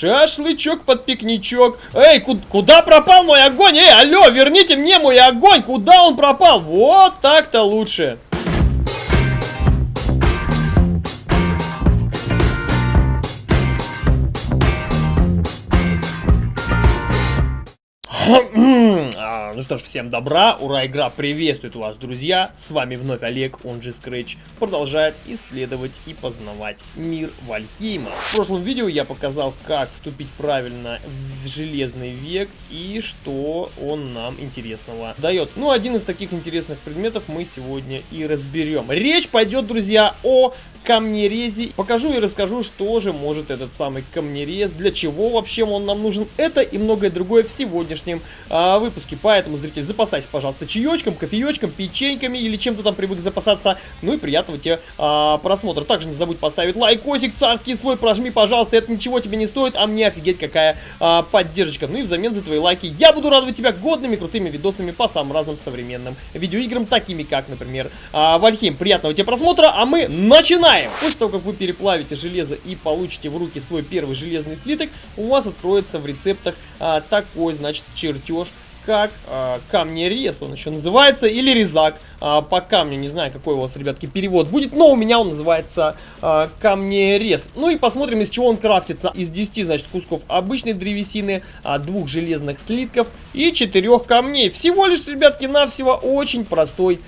Шашлычок под пикничок. Эй, ку куда пропал мой огонь? Эй, алло, верните мне мой огонь. Куда он пропал? Вот так-то лучше. Ну что ж, всем добра, ура, игра приветствует вас, друзья. С вами вновь Олег, он же Scratch, продолжает исследовать и познавать мир Вальхейма. В прошлом видео я показал, как вступить правильно в Железный век и что он нам интересного дает. Ну, один из таких интересных предметов мы сегодня и разберем. Речь пойдет, друзья, о камнерезе. Покажу и расскажу, что же может этот самый камнерез, для чего вообще он нам нужен. Это и многое другое в сегодняшнем а, выпуске. Поэтому, зритель, запасайся, пожалуйста, чаечком, кофеечком, печеньками или чем-то там привык запасаться. Ну и приятного тебе а, просмотра. Также не забудь поставить лайкосик царский свой, прожми, пожалуйста. Это ничего тебе не стоит, а мне офигеть какая а, поддержка. Ну и взамен за твои лайки я буду радовать тебя годными крутыми видосами по самым разным современным видеоиграм, такими как, например, а, Вальхейм. Приятного тебе просмотра, а мы начинаем! Начинаем! После того, как вы переплавите железо и получите в руки свой первый железный слиток, у вас откроется в рецептах а, такой, значит, чертеж как э, камнерез, он еще называется, или резак э, по камню, не знаю, какой у вас, ребятки, перевод будет, но у меня он называется э, камнерез. Ну и посмотрим, из чего он крафтится. Из 10, значит, кусков обычной древесины, двух железных слитков и четырех камней. Всего лишь, ребятки, навсего очень простой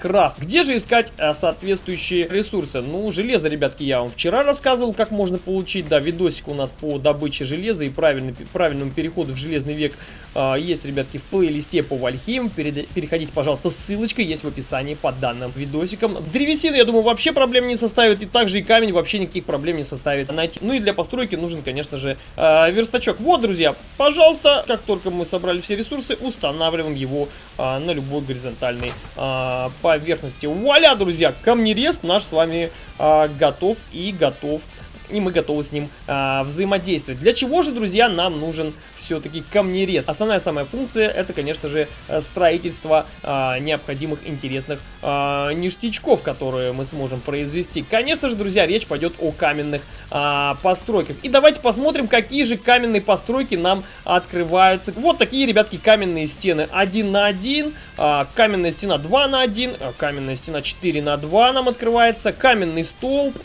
крафт. Где же искать э, соответствующие ресурсы? Ну, железо, ребятки, я вам вчера рассказывал, как можно получить, да, видосик у нас по добыче железа и правильному переходу в железный век э, есть, ребятки, в плейлисте по Вальхейм. Переходите, пожалуйста, ссылочка есть в описании под данным видосиком. Древесину, я думаю, вообще проблем не составит. И также и камень вообще никаких проблем не составит найти. Ну и для постройки нужен, конечно же, э, верстачок. Вот, друзья, пожалуйста, как только мы собрали все ресурсы, устанавливаем его э, на любой горизонтальной э, поверхности. Вуаля, друзья, камнерез наш с вами э, готов и готов и мы готовы с ним а, взаимодействовать. Для чего же, друзья, нам нужен все-таки камнерез? Основная самая функция это, конечно же, э, строительство а, необходимых интересных а, ништячков, которые мы сможем произвести. Конечно же, друзья, речь пойдет о каменных а, постройках. И давайте посмотрим, какие же каменные постройки нам открываются. Вот такие, ребятки, каменные стены 1 на 1, а, каменная стена 2 на 1, а, каменная стена 4 на 2 нам открывается, каменный столб,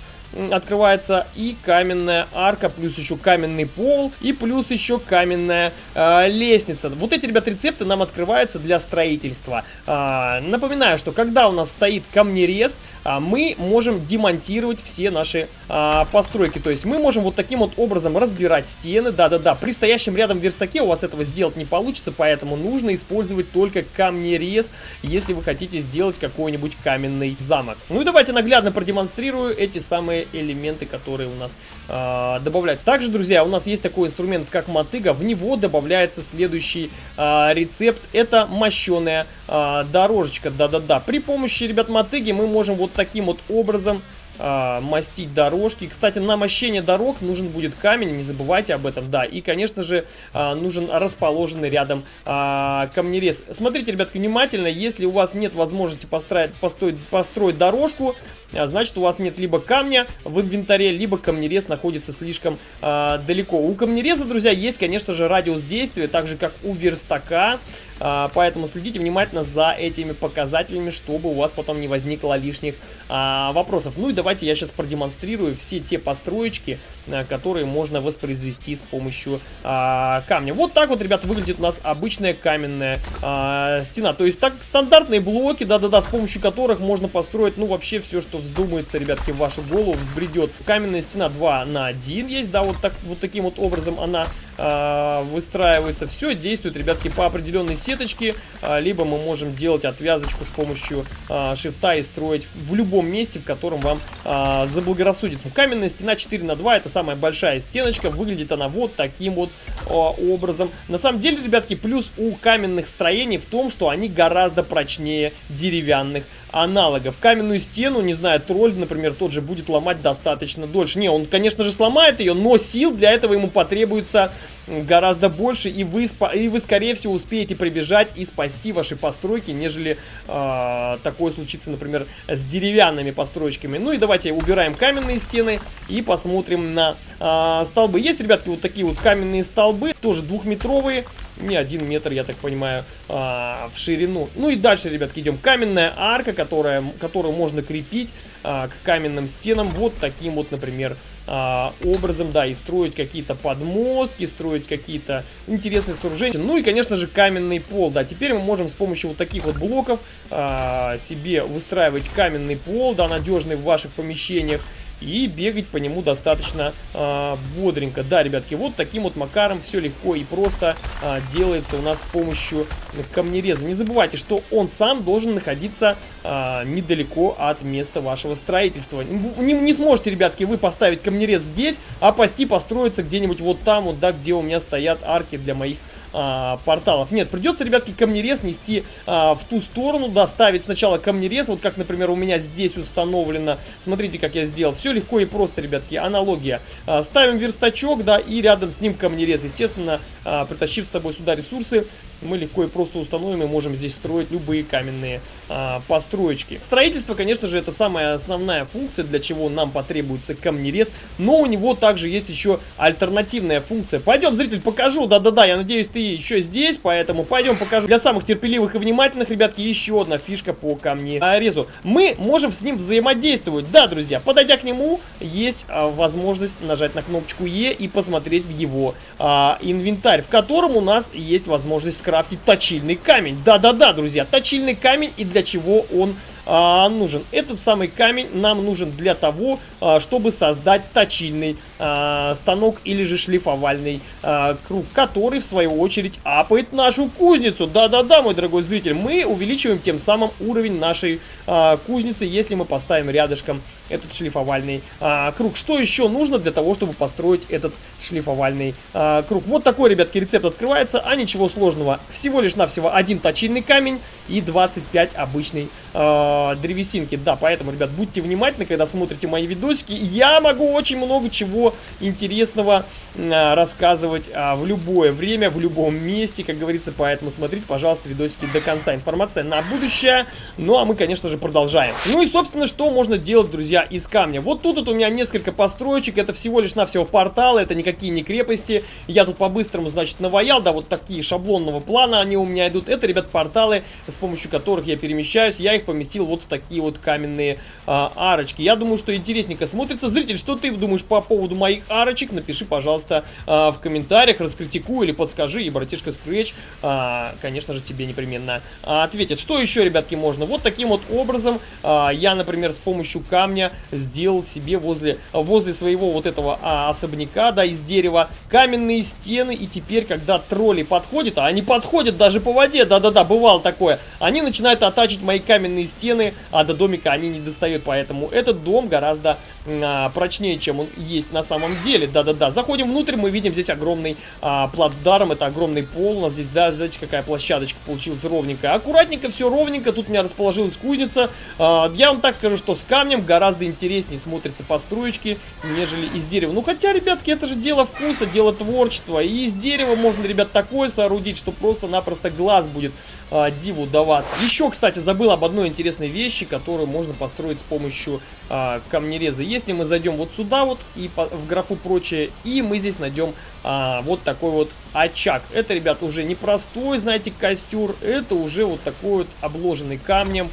открывается и каменная арка, плюс еще каменный пол, и плюс еще каменная э, лестница. Вот эти, ребят, рецепты нам открываются для строительства. Э, напоминаю, что когда у нас стоит камнерез, э, мы можем демонтировать все наши э, постройки. То есть мы можем вот таким вот образом разбирать стены. Да-да-да, при стоящем рядом верстаке у вас этого сделать не получится, поэтому нужно использовать только камнерез, если вы хотите сделать какой-нибудь каменный замок. Ну и давайте наглядно продемонстрирую эти самые элементы, которые у нас э, добавляются. Также, друзья, у нас есть такой инструмент, как мотыга. В него добавляется следующий э, рецепт. Это мощеная э, дорожечка. Да-да-да. При помощи, ребят, мотыги мы можем вот таким вот образом а, мастить дорожки. Кстати, на мощение дорог нужен будет камень, не забывайте об этом, да. И, конечно же, а, нужен расположенный рядом а, камнерез. Смотрите, ребятки, внимательно, если у вас нет возможности построить, построить, построить дорожку, значит у вас нет либо камня в инвентаре, либо камнерез находится слишком э, далеко. У камнереза, друзья, есть, конечно же, радиус действия, так же как у верстака. А, поэтому следите внимательно за этими показателями, чтобы у вас потом не возникло лишних а, вопросов. Ну и давайте я сейчас продемонстрирую все те построечки, а, которые можно воспроизвести с помощью а, камня. Вот так вот, ребята, выглядит у нас обычная каменная а, стена. То есть так стандартные блоки, да-да-да, с помощью которых можно построить, ну, вообще все, что вздумается, ребятки, в вашу голову взбредет. Каменная стена 2 на 1 есть, да, вот, так, вот таким вот образом она а, выстраивается. Все действует, ребятки, по определенной сеточки, а, либо мы можем делать отвязочку с помощью а, шифта и строить в любом месте, в котором вам а, заблагорассудится. Каменная стена 4 на 2 это самая большая стеночка, выглядит она вот таким вот а, образом. На самом деле, ребятки, плюс у каменных строений в том, что они гораздо прочнее деревянных аналогов. Каменную стену, не знаю, тролль, например, тот же будет ломать достаточно дольше. Не, он, конечно же, сломает ее, но сил для этого ему потребуется гораздо больше, и вы, и вы скорее всего, успеете прибежать и спасти ваши постройки, нежели э, такое случится, например, с деревянными постройками. Ну и давайте убираем каменные стены и посмотрим на э, столбы. Есть, ребятки, вот такие вот каменные столбы, тоже двухметровые, не один метр, я так понимаю, а, в ширину. Ну и дальше, ребятки, идем. Каменная арка, которая, которую можно крепить а, к каменным стенам вот таким вот, например, а, образом, да, и строить какие-то подмостки, строить какие-то интересные сооружения. Ну и, конечно же, каменный пол, да. Теперь мы можем с помощью вот таких вот блоков себе выстраивать каменный пол, да, надежный в ваших помещениях и бегать по нему достаточно э, бодренько. Да, ребятки, вот таким вот макаром все легко и просто э, делается у нас с помощью камнереза. Не забывайте, что он сам должен находиться э, недалеко от места вашего строительства. Не, не сможете, ребятки, вы поставить камнерез здесь, а пасти построиться где-нибудь вот там, вот, да, где у меня стоят арки для моих а, порталов. Нет, придется, ребятки, камнерез нести а, в ту сторону, доставить сначала камнерез, вот как, например, у меня здесь установлено. Смотрите, как я сделал. Все легко и просто, ребятки, аналогия. А, ставим верстачок, да, и рядом с ним камнерез. Естественно, а, притащив с собой сюда ресурсы, мы легко и просто установим и можем здесь строить любые каменные а, построечки. Строительство, конечно же, это самая основная функция, для чего нам потребуется камнерез, но у него также есть еще альтернативная функция. Пойдем, зритель, покажу, да-да-да, я надеюсь, ты еще здесь, поэтому пойдем покажу. Для самых терпеливых и внимательных, ребятки, еще одна фишка по камнерезу. Мы можем с ним взаимодействовать, да, друзья, подойдя к нему, есть а, возможность нажать на кнопочку Е и посмотреть в его а, инвентарь, в котором у нас есть возможность скрафтить точильный камень. Да-да-да, друзья, точильный камень и для чего он а, нужен? Этот самый камень нам нужен для того, а, чтобы создать точильный а, станок или же шлифовальный а, круг, который в свою очередь апает нашу кузницу. Да-да-да, мой дорогой зритель, мы увеличиваем тем самым уровень нашей а, кузницы, если мы поставим рядышком этот шлифовальный а, круг. Что еще нужно для того, чтобы построить этот шлифовальный а, круг? Вот такой, ребятки, рецепт открывается, а ничего сложного всего лишь навсего один точильный камень и 25 обычной э, древесинки. Да, поэтому, ребят, будьте внимательны, когда смотрите мои видосики. Я могу очень много чего интересного э, рассказывать э, в любое время, в любом месте, как говорится. Поэтому смотрите, пожалуйста, видосики до конца. Информация на будущее. Ну, а мы, конечно же, продолжаем. Ну и, собственно, что можно делать, друзья, из камня? Вот тут вот у меня несколько построечек. Это всего лишь навсего порталы, это никакие не крепости. Я тут по-быстрому, значит, наваял, да, вот такие шаблонного плана они у меня идут. Это, ребят, порталы, с помощью которых я перемещаюсь. Я их поместил вот в такие вот каменные а, арочки. Я думаю, что интересненько смотрится. Зритель, что ты думаешь по поводу моих арочек? Напиши, пожалуйста, а, в комментариях, раскритикуй или подскажи. И братишка Scratch, а, конечно же, тебе непременно ответит. Что еще, ребятки, можно? Вот таким вот образом а, я, например, с помощью камня сделал себе возле, возле своего вот этого а, особняка, да, из дерева, каменные стены. И теперь, когда тролли подходят, а они подходят подходят даже по воде, да-да-да, бывало такое. Они начинают оттачить мои каменные стены, а до домика они не достают, поэтому этот дом гораздо а, прочнее, чем он есть на самом деле, да-да-да. Заходим внутрь, мы видим здесь огромный а, плацдарм, это огромный пол, у нас здесь, да, знаете, какая площадочка получилась ровненькая. Аккуратненько, все ровненько, тут у меня расположилась кузница. А, я вам так скажу, что с камнем гораздо интереснее смотрятся построечки, нежели из дерева. Ну, хотя, ребятки, это же дело вкуса, дело творчества, и из дерева можно, ребят, такое соорудить, что просто-напросто глаз будет а, диву даваться. Еще, кстати, забыл об одной интересной вещи, которую можно построить с помощью а, камнереза. Если мы зайдем вот сюда вот и по, в графу прочее, и мы здесь найдем а, вот такой вот очаг. Это, ребят, уже не простой, знаете, костер, это уже вот такой вот обложенный камнем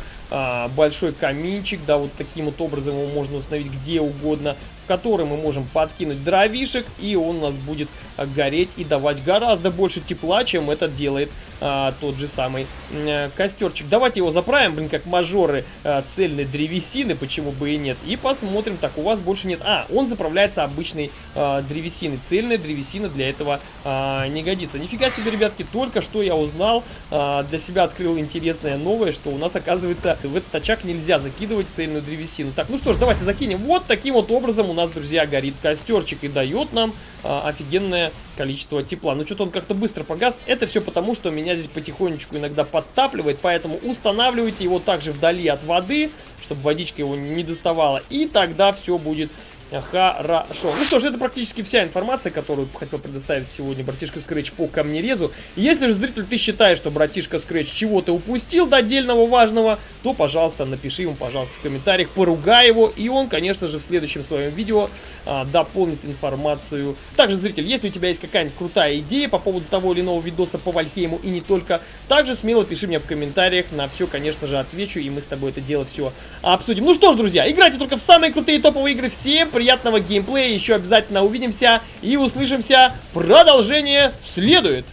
большой каминчик, да, вот таким вот образом его можно установить где угодно в который мы можем подкинуть дровишек, и он у нас будет а, гореть и давать гораздо больше тепла, чем это делает а, тот же самый а, костерчик. Давайте его заправим, блин, как мажоры а, цельной древесины, почему бы и нет. И посмотрим, так, у вас больше нет. А, он заправляется обычной а, древесиной. Цельная древесина для этого а, не годится. Нифига себе, ребятки, только что я узнал, а, для себя открыл интересное новое, что у нас, оказывается, в этот очаг нельзя закидывать цельную древесину. Так, ну что ж, давайте закинем. Вот таким вот образом у нас, друзья, горит костерчик и дает нам а, офигенное количество тепла. Но что-то он как-то быстро погас. Это все потому, что меня здесь потихонечку иногда подтапливает, поэтому устанавливайте его также вдали от воды, чтобы водичка его не доставала. И тогда все будет Хорошо. Ну что ж, это практически вся информация, которую хотел предоставить сегодня братишка Скретч по камнерезу. Если же, зритель, ты считаешь, что братишка Скретч чего-то упустил до отдельного важного, то, пожалуйста, напиши ему, пожалуйста, в комментариях, поругай его, и он, конечно же, в следующем своем видео а, дополнит информацию. Также, зритель, если у тебя есть какая-нибудь крутая идея по поводу того или иного видоса по Вальхейму и не только, также смело пиши мне в комментариях, на все, конечно же, отвечу, и мы с тобой это дело все обсудим. Ну что ж, друзья, играйте только в самые крутые топовые игры. Всем приятного геймплея, еще обязательно увидимся и услышимся. Продолжение следует.